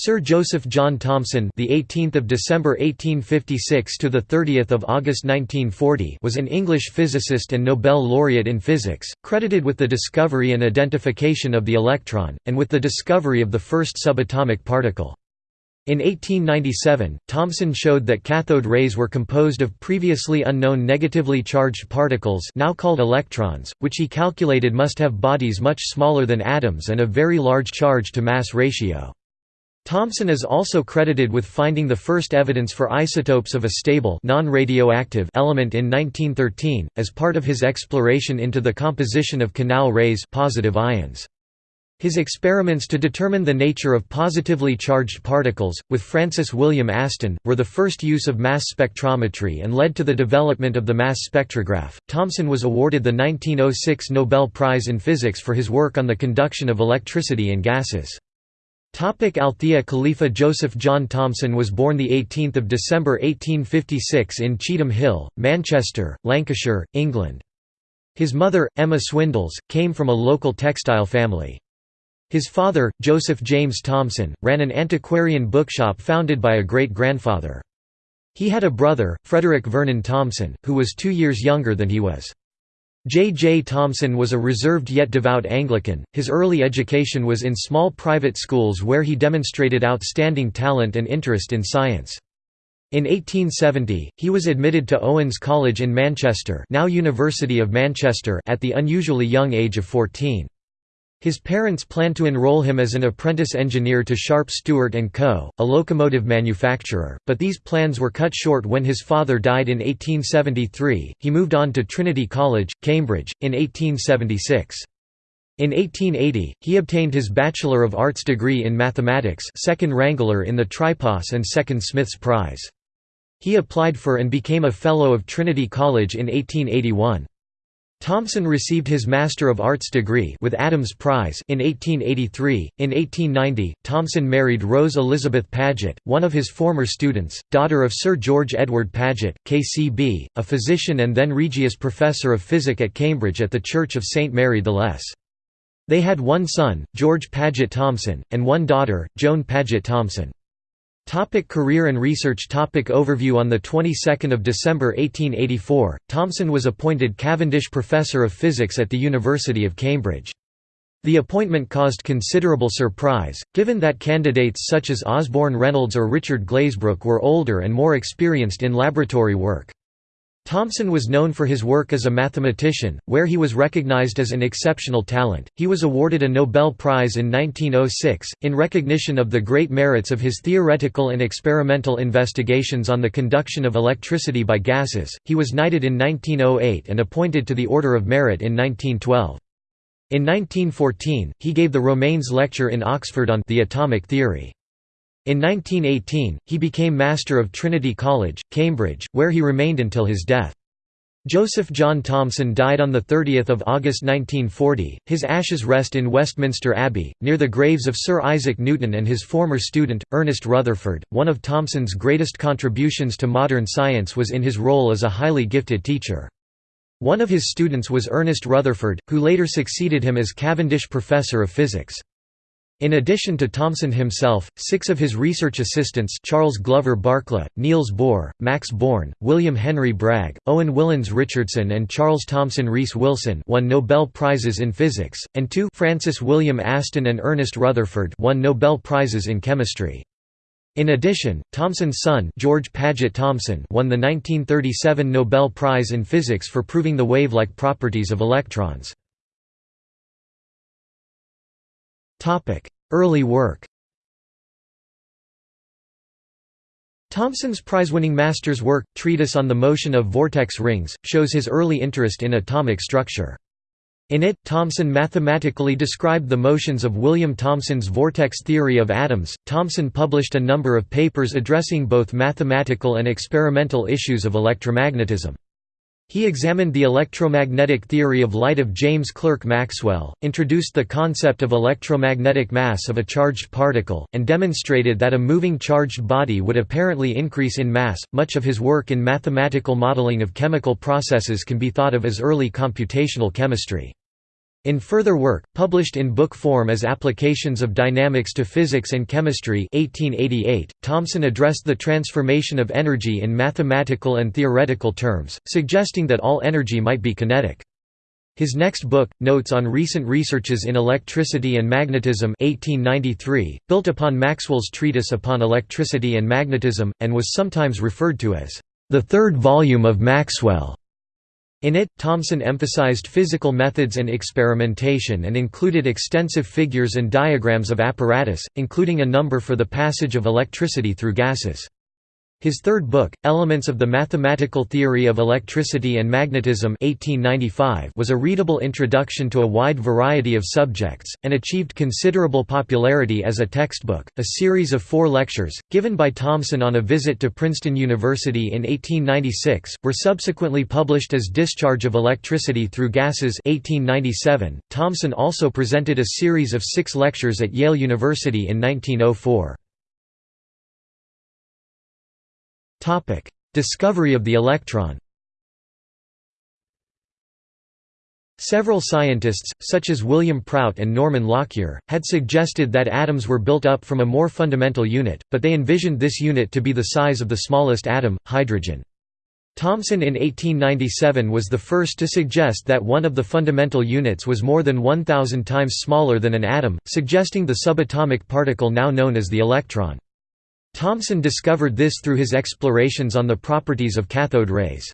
Sir Joseph John Thomson, the 18th of December 1856 to the 30th of August 1940, was an English physicist and Nobel laureate in physics, credited with the discovery and identification of the electron and with the discovery of the first subatomic particle. In 1897, Thomson showed that cathode rays were composed of previously unknown negatively charged particles now called electrons, which he calculated must have bodies much smaller than atoms and a very large charge-to-mass ratio. Thomson is also credited with finding the first evidence for isotopes of a stable non-radioactive element in 1913, as part of his exploration into the composition of canal rays positive ions. His experiments to determine the nature of positively charged particles, with Francis William Aston, were the first use of mass spectrometry and led to the development of the mass spectrograph. Thomson was awarded the 1906 Nobel Prize in Physics for his work on the conduction of electricity in gases. Topic Althea Khalifa Joseph John Thomson was born 18 December 1856 in Cheetham Hill, Manchester, Lancashire, England. His mother, Emma Swindells, came from a local textile family. His father, Joseph James Thomson, ran an antiquarian bookshop founded by a great-grandfather. He had a brother, Frederick Vernon Thomson, who was two years younger than he was. J. J. Thomson was a reserved yet devout Anglican. His early education was in small private schools where he demonstrated outstanding talent and interest in science. In 1870, he was admitted to Owens College in Manchester, now University of Manchester, at the unusually young age of 14. His parents planned to enroll him as an apprentice engineer to Sharp Stewart & Co., a locomotive manufacturer, but these plans were cut short when his father died in 1873. He moved on to Trinity College, Cambridge, in 1876. In 1880, he obtained his Bachelor of Arts degree in mathematics second Wrangler in the Tripos and second Smith's Prize. He applied for and became a Fellow of Trinity College in 1881. Thomson received his Master of Arts degree with Adams Prize in 1883. In 1890, Thomson married Rose Elizabeth Paget, one of his former students, daughter of Sir George Edward Paget, KCB, a physician and then Regius Professor of Physic at Cambridge at the Church of St Mary the Less. They had one son, George Paget Thomson, and one daughter, Joan Paget Thomson. Topic career and research topic Overview On the 22nd of December 1884, Thomson was appointed Cavendish Professor of Physics at the University of Cambridge. The appointment caused considerable surprise, given that candidates such as Osborne Reynolds or Richard Glazebrook were older and more experienced in laboratory work. Thomson was known for his work as a mathematician, where he was recognized as an exceptional talent. He was awarded a Nobel Prize in 1906, in recognition of the great merits of his theoretical and experimental investigations on the conduction of electricity by gases. He was knighted in 1908 and appointed to the Order of Merit in 1912. In 1914, he gave the Romanes Lecture in Oxford on the atomic theory. In 1918, he became Master of Trinity College, Cambridge, where he remained until his death. Joseph John Thomson died on 30 August 1940. His ashes rest in Westminster Abbey, near the graves of Sir Isaac Newton and his former student, Ernest Rutherford. One of Thomson's greatest contributions to modern science was in his role as a highly gifted teacher. One of his students was Ernest Rutherford, who later succeeded him as Cavendish Professor of Physics. In addition to Thomson himself, six of his research assistants Charles Glover Barkla, Niels Bohr, Max Born, William Henry Bragg, Owen Willans Richardson and Charles Thomson Rees Wilson won Nobel Prizes in Physics, and two Francis William Aston and Ernest Rutherford won Nobel Prizes in Chemistry. In addition, Thomson's son George Paget Thomson won the 1937 Nobel Prize in Physics for proving the wave-like properties of electrons. Early work Thomson's prize-winning master's work, Treatise on the Motion of Vortex Rings, shows his early interest in atomic structure. In it, Thomson mathematically described the motions of William Thomson's vortex theory of atoms. Thomson published a number of papers addressing both mathematical and experimental issues of electromagnetism. He examined the electromagnetic theory of light of James Clerk Maxwell, introduced the concept of electromagnetic mass of a charged particle, and demonstrated that a moving charged body would apparently increase in mass. Much of his work in mathematical modeling of chemical processes can be thought of as early computational chemistry. In further work, published in book form as Applications of Dynamics to Physics and Chemistry 1888, Thomson addressed the transformation of energy in mathematical and theoretical terms, suggesting that all energy might be kinetic. His next book, Notes on Recent Researches in Electricity and Magnetism 1893, built upon Maxwell's treatise upon electricity and magnetism, and was sometimes referred to as the third volume of Maxwell. In it, Thomson emphasized physical methods and experimentation and included extensive figures and diagrams of apparatus, including a number for the passage of electricity through gases. His third book, Elements of the Mathematical Theory of Electricity and Magnetism 1895 was a readable introduction to a wide variety of subjects, and achieved considerable popularity as a textbook. A series of four lectures, given by Thomson on a visit to Princeton University in 1896, were subsequently published as Discharge of Electricity Through Gases 1897. Thomson also presented a series of six lectures at Yale University in 1904. Topic: Discovery of the electron. Several scientists, such as William Prout and Norman Lockyer, had suggested that atoms were built up from a more fundamental unit, but they envisioned this unit to be the size of the smallest atom, hydrogen. Thomson in 1897 was the first to suggest that one of the fundamental units was more than 1,000 times smaller than an atom, suggesting the subatomic particle now known as the electron. Thomson discovered this through his explorations on the properties of cathode rays.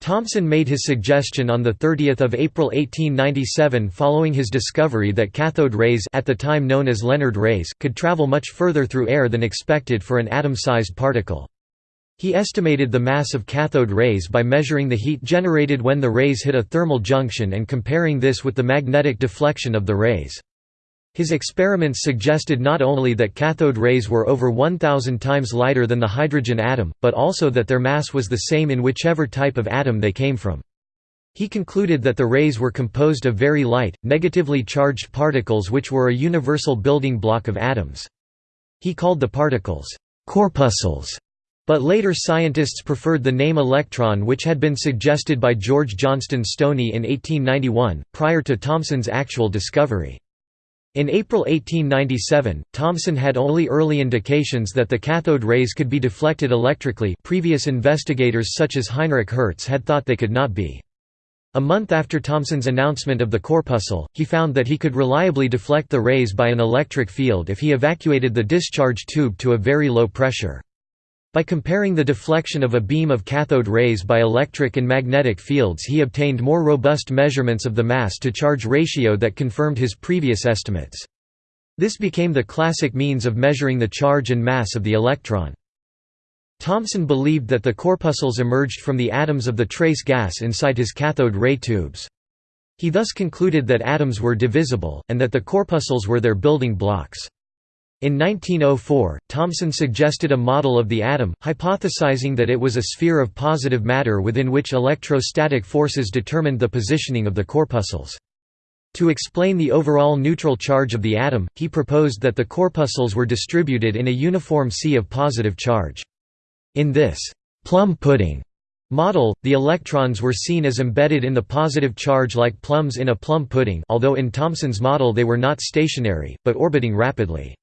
Thomson made his suggestion on 30 April 1897 following his discovery that cathode rays at the time known as Lenard rays could travel much further through air than expected for an atom-sized particle. He estimated the mass of cathode rays by measuring the heat generated when the rays hit a thermal junction and comparing this with the magnetic deflection of the rays. His experiments suggested not only that cathode rays were over 1,000 times lighter than the hydrogen atom, but also that their mass was the same in whichever type of atom they came from. He concluded that the rays were composed of very light, negatively charged particles which were a universal building block of atoms. He called the particles, corpuscles, but later scientists preferred the name electron which had been suggested by George Johnston Stoney in 1891, prior to Thomson's actual discovery. In April 1897, Thomson had only early indications that the cathode rays could be deflected electrically previous investigators such as Heinrich Hertz had thought they could not be. A month after Thomson's announcement of the corpuscle, he found that he could reliably deflect the rays by an electric field if he evacuated the discharge tube to a very low pressure. By comparing the deflection of a beam of cathode rays by electric and magnetic fields he obtained more robust measurements of the mass-to-charge ratio that confirmed his previous estimates. This became the classic means of measuring the charge and mass of the electron. Thomson believed that the corpuscles emerged from the atoms of the trace gas inside his cathode ray tubes. He thus concluded that atoms were divisible, and that the corpuscles were their building blocks. In 1904, Thomson suggested a model of the atom, hypothesizing that it was a sphere of positive matter within which electrostatic forces determined the positioning of the corpuscles. To explain the overall neutral charge of the atom, he proposed that the corpuscles were distributed in a uniform sea of positive charge. In this plum pudding model, the electrons were seen as embedded in the positive charge like plums in a plum pudding although in Thomson's model they were not stationary, but orbiting rapidly.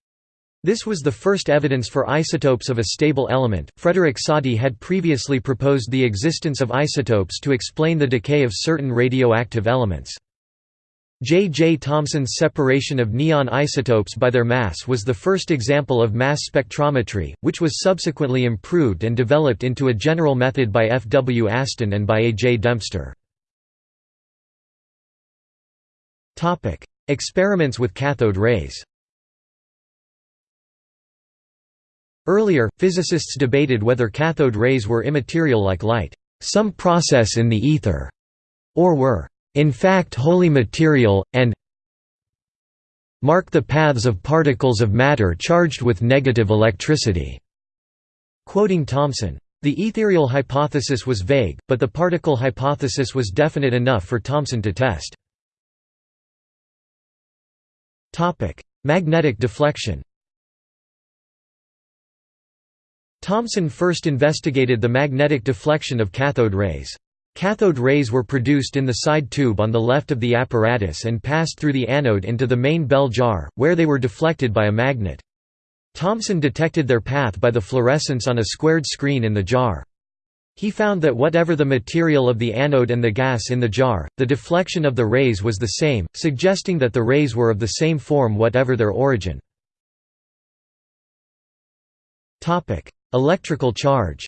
This was the first evidence for isotopes of a stable element. Frederick Soddy had previously proposed the existence of isotopes to explain the decay of certain radioactive elements. J. J. Thomson's separation of neon isotopes by their mass was the first example of mass spectrometry, which was subsequently improved and developed into a general method by F. W. Aston and by A. J. Dempster. Experiments with cathode rays Earlier, physicists debated whether cathode rays were immaterial like light, some process in the ether, or were, in fact wholly material, and mark the paths of particles of matter charged with negative electricity." Quoting Thomson, the ethereal hypothesis was vague, but the particle hypothesis was definite enough for Thomson to test. Magnetic deflection Thomson first investigated the magnetic deflection of cathode rays. Cathode rays were produced in the side tube on the left of the apparatus and passed through the anode into the main bell jar, where they were deflected by a magnet. Thomson detected their path by the fluorescence on a squared screen in the jar. He found that whatever the material of the anode and the gas in the jar, the deflection of the rays was the same, suggesting that the rays were of the same form whatever their origin. Electrical charge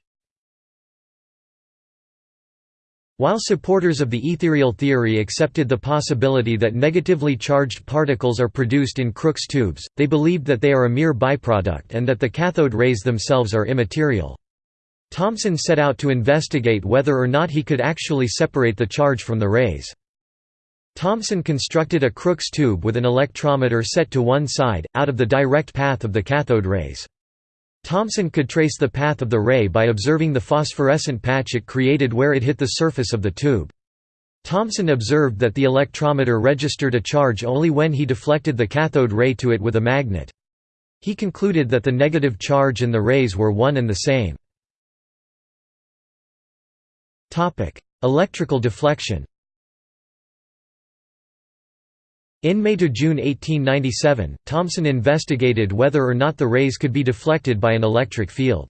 While supporters of the ethereal theory accepted the possibility that negatively charged particles are produced in Crookes tubes, they believed that they are a mere byproduct and that the cathode rays themselves are immaterial. Thomson set out to investigate whether or not he could actually separate the charge from the rays. Thomson constructed a Crookes tube with an electrometer set to one side, out of the direct path of the cathode rays. Thomson could trace the path of the ray by observing the phosphorescent patch it created where it hit the surface of the tube. Thomson observed that the electrometer registered a charge only when he deflected the cathode ray to it with a magnet. He concluded that the negative charge and the rays were one and the same. Electrical deflection In May to June 1897, Thomson investigated whether or not the rays could be deflected by an electric field.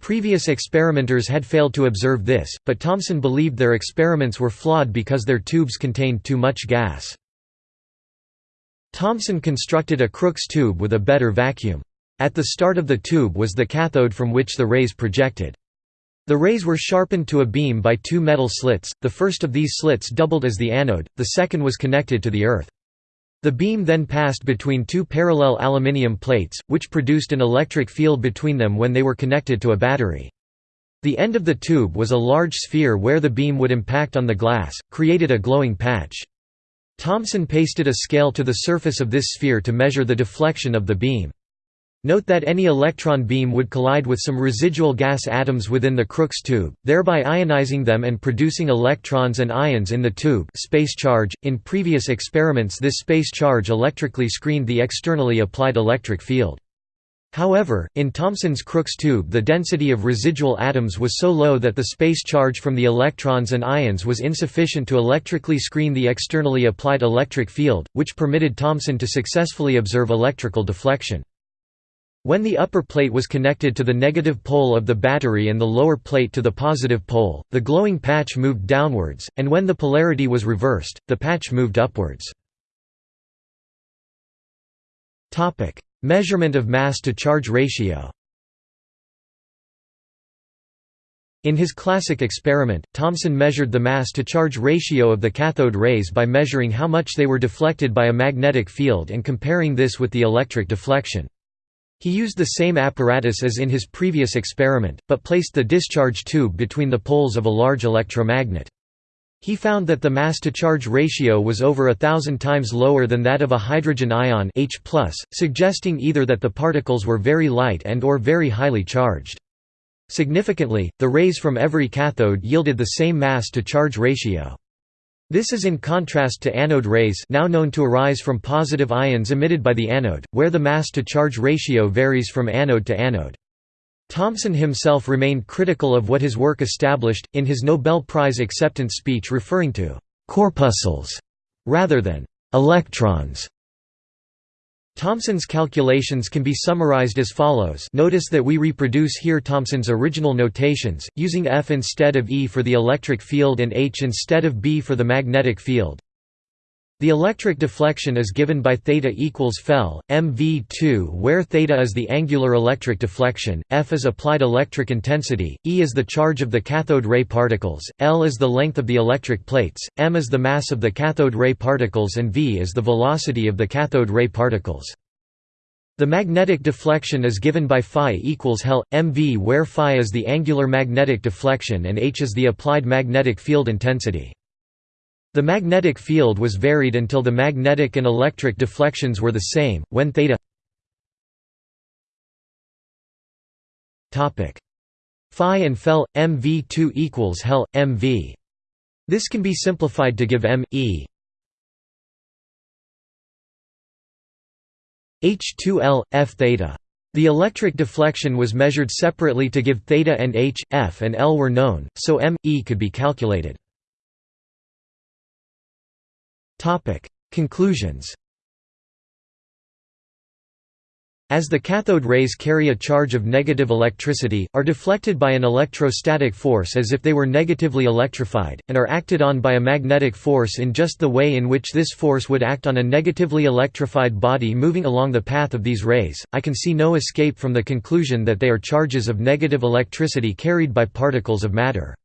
Previous experimenters had failed to observe this, but Thomson believed their experiments were flawed because their tubes contained too much gas. Thomson constructed a Crookes tube with a better vacuum. At the start of the tube was the cathode from which the rays projected. The rays were sharpened to a beam by two metal slits, the first of these slits doubled as the anode, the second was connected to the earth. The beam then passed between two parallel aluminium plates, which produced an electric field between them when they were connected to a battery. The end of the tube was a large sphere where the beam would impact on the glass, created a glowing patch. Thomson pasted a scale to the surface of this sphere to measure the deflection of the beam. Note that any electron beam would collide with some residual gas atoms within the Crookes tube, thereby ionizing them and producing electrons and ions in the tube space charge. .In previous experiments this space charge electrically screened the externally applied electric field. However, in Thomson's Crookes tube the density of residual atoms was so low that the space charge from the electrons and ions was insufficient to electrically screen the externally applied electric field, which permitted Thomson to successfully observe electrical deflection. When the upper plate was connected to the negative pole of the battery and the lower plate to the positive pole, the glowing patch moved downwards, and when the polarity was reversed, the patch moved upwards. Measurement of mass-to-charge ratio In his classic experiment, Thomson measured the mass-to-charge ratio of the cathode rays by measuring how much they were deflected by a magnetic field and comparing this with the electric deflection. He used the same apparatus as in his previous experiment, but placed the discharge tube between the poles of a large electromagnet. He found that the mass-to-charge ratio was over a thousand times lower than that of a hydrogen ion H+, suggesting either that the particles were very light and or very highly charged. Significantly, the rays from every cathode yielded the same mass-to-charge ratio. This is in contrast to anode rays now known to arise from positive ions emitted by the anode, where the mass-to-charge ratio varies from anode to anode. Thomson himself remained critical of what his work established, in his Nobel Prize acceptance speech referring to «corpuscles» rather than «electrons» Thomson's calculations can be summarized as follows notice that we reproduce here Thomson's original notations, using F instead of E for the electric field and H instead of B for the magnetic field. The electric deflection is given by theta equals fel, mv2 where theta is the angular electric deflection, F is applied electric intensity, E is the charge of the cathode ray particles, L is the length of the electric plates, m is the mass of the cathode ray particles and v is the velocity of the cathode ray particles. The magnetic deflection is given by phi equals hel, mv where phi is the angular magnetic deflection and h is the applied magnetic field intensity. The magnetic field was varied until the magnetic and electric deflections were the same, when theta phi and fel mv2 equals hel mv. This can be simplified to give m e h2l f theta. The electric deflection was measured separately to give theta and h, f and L were known, so m, e could be calculated. Conclusions As the cathode rays carry a charge of negative electricity, are deflected by an electrostatic force as if they were negatively electrified, and are acted on by a magnetic force in just the way in which this force would act on a negatively electrified body moving along the path of these rays, I can see no escape from the conclusion that they are charges of negative electricity carried by particles of matter.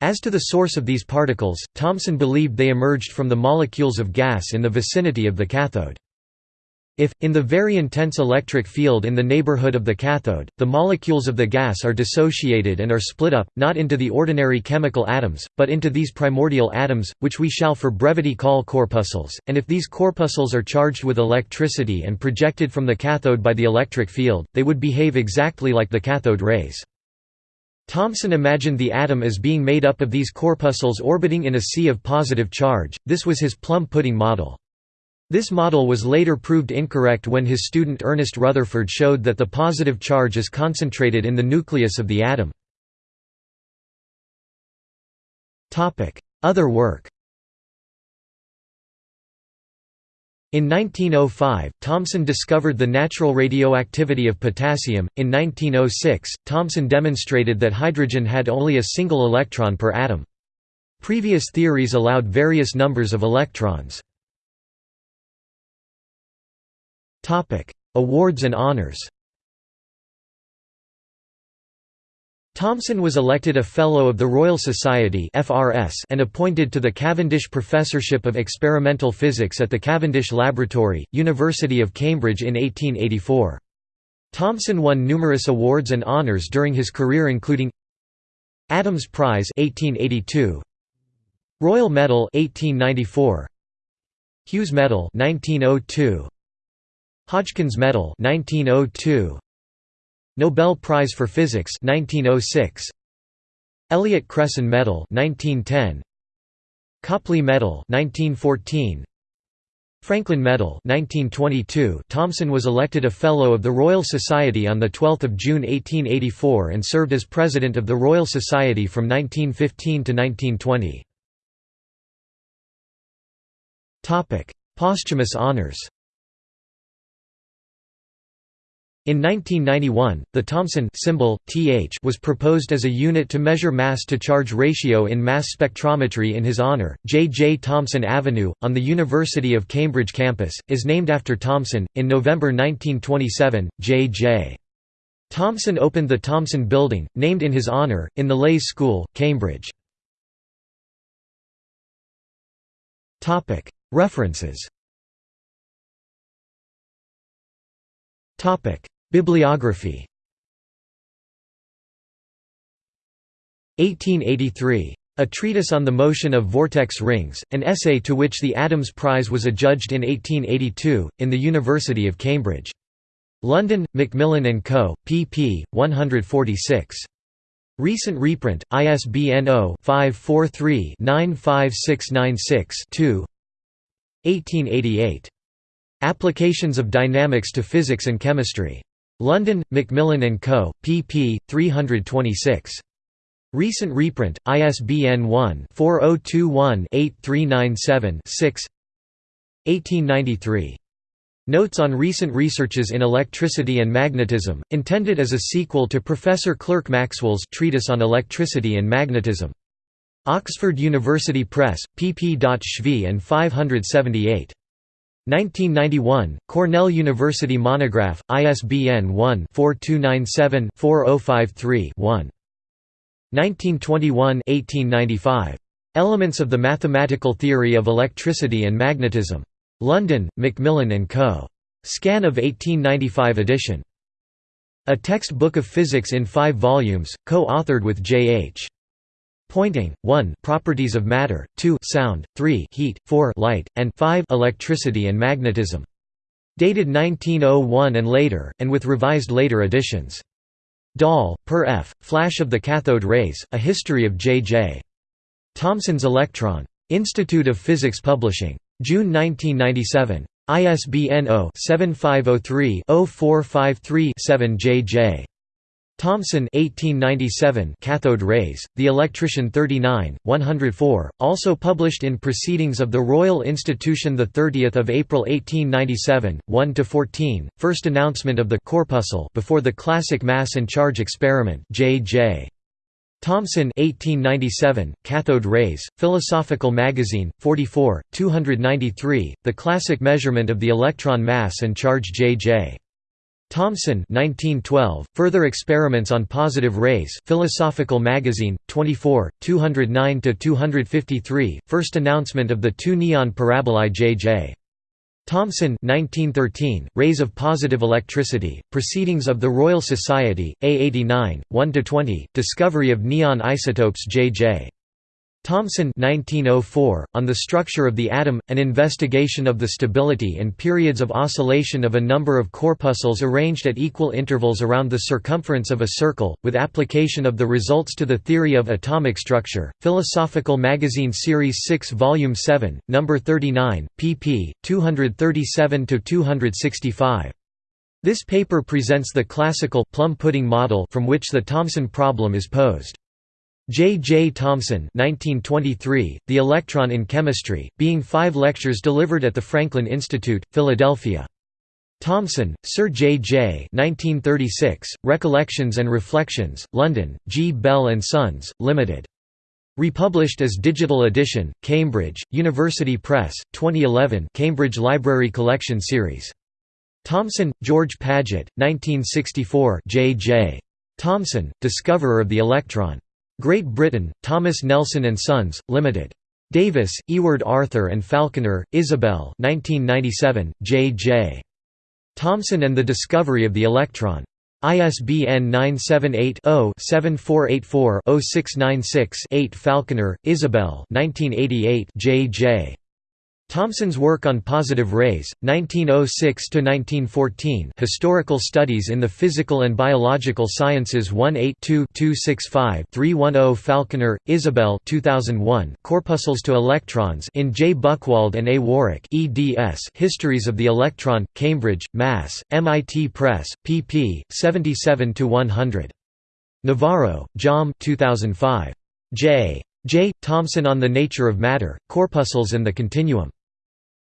As to the source of these particles, Thomson believed they emerged from the molecules of gas in the vicinity of the cathode. If, in the very intense electric field in the neighborhood of the cathode, the molecules of the gas are dissociated and are split up, not into the ordinary chemical atoms, but into these primordial atoms, which we shall for brevity call corpuscles, and if these corpuscles are charged with electricity and projected from the cathode by the electric field, they would behave exactly like the cathode rays. Thomson imagined the atom as being made up of these corpuscles orbiting in a sea of positive charge, this was his plum pudding model. This model was later proved incorrect when his student Ernest Rutherford showed that the positive charge is concentrated in the nucleus of the atom. Other work In 1905, Thomson discovered the natural radioactivity of potassium. In 1906, Thomson demonstrated that hydrogen had only a single electron per atom. Previous theories allowed various numbers of electrons. Awards and honors Thomson was elected a Fellow of the Royal Society and appointed to the Cavendish Professorship of Experimental Physics at the Cavendish Laboratory, University of Cambridge in 1884. Thomson won numerous awards and honours during his career including Adams Prize 1882, Royal Medal 1894, Hughes Medal 1902, Hodgkins Medal 1902 Nobel Prize for Physics 1906 Elliott Cresson Medal 1910 Copley Medal 1914 Franklin Medal 1922 Thomson was elected a Fellow of the Royal Society on 12 June 1884 and served as President of the Royal Society from 1915 to 1920. Topic Posthumous honours In 1991, the Thomson symbol, th was proposed as a unit to measure mass-to-charge ratio in mass spectrometry in his honor. J. J. Thomson Avenue, on the University of Cambridge campus, is named after Thomson. In November 1927, J. J. Thomson opened the Thomson Building, named in his honor, in the Leys School, Cambridge. References Bibliography 1883. A Treatise on the Motion of Vortex Rings, an essay to which the Adams Prize was adjudged in 1882, in the University of Cambridge. London, Macmillan & Co., pp. 146. Recent reprint, ISBN 0-543-95696-2 1888. Applications of Dynamics to Physics and Chemistry. London, Macmillan & Co., pp. 326. Recent reprint, ISBN 1-4021-8397-6 1893. Notes on Recent Researches in Electricity and Magnetism, intended as a sequel to Professor Clerk Maxwell's Treatise on Electricity and Magnetism. Oxford University Press, pp. And 578. 1991, Cornell University Monograph, ISBN 1-4297-4053-1. 1921–1895. Elements of the Mathematical Theory of Electricity and Magnetism. London, Macmillan & Co. Scan of 1895 edition. A textbook of physics in five volumes, co-authored with J. H. Poynting, 1 Properties of matter, 2 Sound, 3 Heat, 4 Light, and 5 Electricity and magnetism. Dated 1901 and later, and with revised later editions. Dahl, Per F., Flash of the Cathode Rays, A History of J. J. Thomson's Electron. Institute of Physics Publishing. June 1997. ISBN 0-7503-0453-7 Thomson 1897 Cathode Rays, The Electrician 39, 104, also published in Proceedings of the Royal Institution 30 April 1897, 1–14, first announcement of the corpuscle before the classic mass and charge experiment J. J. Thomson 1897, Cathode Rays, Philosophical Magazine, 44, 293, The Classic Measurement of the Electron Mass and Charge J. Thomson 1912, Further Experiments on Positive Rays Philosophical Magazine, 24, 209–253, First announcement of the two neon parabolae J.J. Thomson 1913, Rays of Positive Electricity, Proceedings of the Royal Society, A89, 1–20, Discovery of Neon Isotopes J.J. Thomson 1904, On the Structure of the Atom, an investigation of the stability and periods of oscillation of a number of corpuscles arranged at equal intervals around the circumference of a circle, with application of the results to the theory of atomic structure, Philosophical Magazine Series 6 Volume 7, No. 39, pp. 237–265. This paper presents the classical plum pudding model from which the Thomson problem is posed. J. J. Thomson 1923, The Electron in Chemistry, being five lectures delivered at the Franklin Institute, Philadelphia. Thomson, Sir J. J. 1936, Recollections and Reflections, London, G. Bell and Sons, Limited. Republished as digital edition, Cambridge, University Press, 2011 Cambridge Library Collection Series. Thomson, George Paget, 1964 J. J. Thomson, discoverer of the electron. Great Britain, Thomas Nelson and Sons, Limited. Davis, Ewart Arthur and Falconer, Isobel 1997, J. J. Thomson and the Discovery of the Electron. ISBN 978-0-7484-0696-8 Falconer, Isobel 1988, J. Thomson's work on positive rays, 1906–1914 Historical Studies in the Physical and Biological Sciences 1-8-2-265-310 Falconer, Isobel 2001 Corpuscles to Electrons in J. Buchwald and A. Warwick eds Histories of the Electron, Cambridge, Mass., MIT Press, pp. 77–100. Navarro, Jaume 2005. J. J. Thomson on the Nature of Matter, Corpuscles and the Continuum.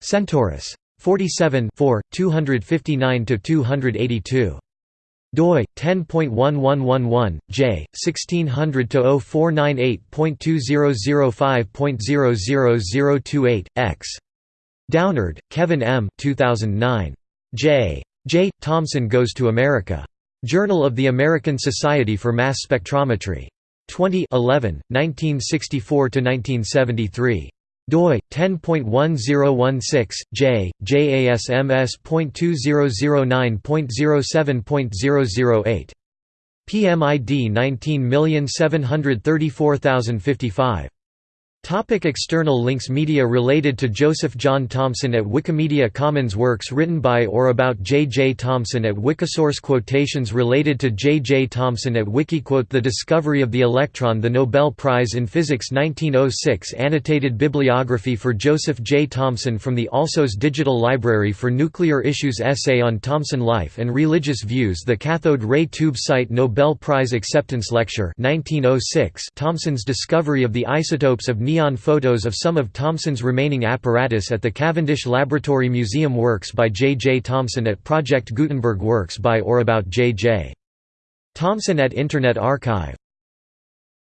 Centaurus. 47 259–282 doi 10.1111 j 1600-0498.2005.00028 x Downard, Kevin M. 2009. J. J. Thomson Goes to America. Journal of the American Society for Mass Spectrometry. 20 11, 1964–1973 doi 10.1016 j jasms.2009.07.008 PMID 19734055 Topic external links Media related to Joseph John Thomson at Wikimedia Commons Works written by or about J. J. Thomson at Wikisource Quotations related to J. J. Thomson at Wikiquote The Discovery of the Electron The Nobel Prize in Physics 1906 Annotated bibliography for Joseph J. Thomson from the Alsos Digital Library for Nuclear Issues Essay on Thomson Life and Religious Views The Cathode Ray Tube Site Nobel Prize Acceptance Lecture 1906 Thomson's discovery of the isotopes of neon photos of some of Thomson's remaining apparatus at the Cavendish Laboratory Museum Works by J. J. Thomson at Project Gutenberg Works by or about J. J. Thomson at Internet Archive